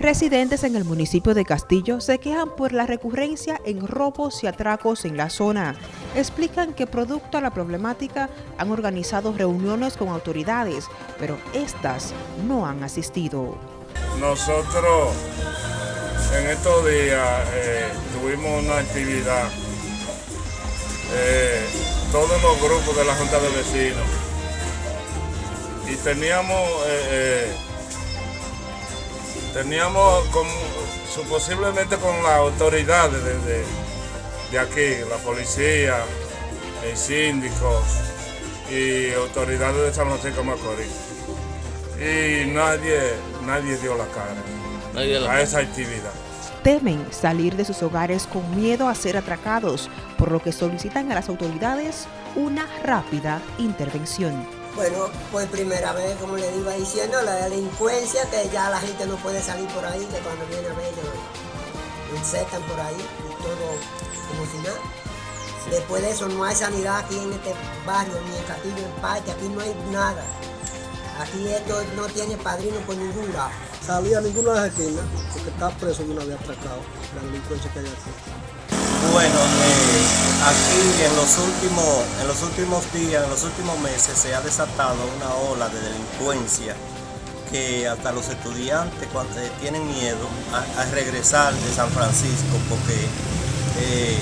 Residentes en el municipio de Castillo se quejan por la recurrencia en robos y atracos en la zona. Explican que producto a la problemática han organizado reuniones con autoridades, pero estas no han asistido. Nosotros en estos días eh, tuvimos una actividad, eh, todos los grupos de la Junta de Vecinos, y teníamos... Eh, teníamos con, posiblemente con las autoridades de, de, aquí, la policía, el síndico y autoridades de San Francisco Macorís. Y nadie, nadie dio la cara a esa actividad. Temen salir de sus hogares con miedo a ser atracados, por lo que solicitan a las autoridades una rápida intervención. Bueno, por primera vez, como le iba diciendo, la delincuencia, que ya la gente no puede salir por ahí, que cuando viene a ver, insertan por ahí y todo como si nada. Después de eso no hay sanidad aquí en este barrio, ni en Castillo, en Parque, aquí no hay nada. Aquí esto no tiene padrino por ningún lado. Salía a ninguna de las esquinas, porque está preso de una vez atracado, la delincuencia que hay aquí. Bueno, eh, aquí en los, últimos, en los últimos días, en los últimos meses se ha desatado una ola de delincuencia que hasta los estudiantes cuando, eh, tienen miedo a, regresar de San Francisco porque eh,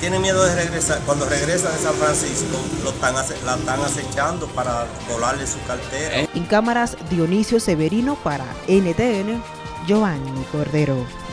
tienen miedo de regresar, cuando regresan de San Francisco lo están, la están acechando para volarle su cartera. En cámaras Dionisio Severino para NTN, Giovanni Cordero.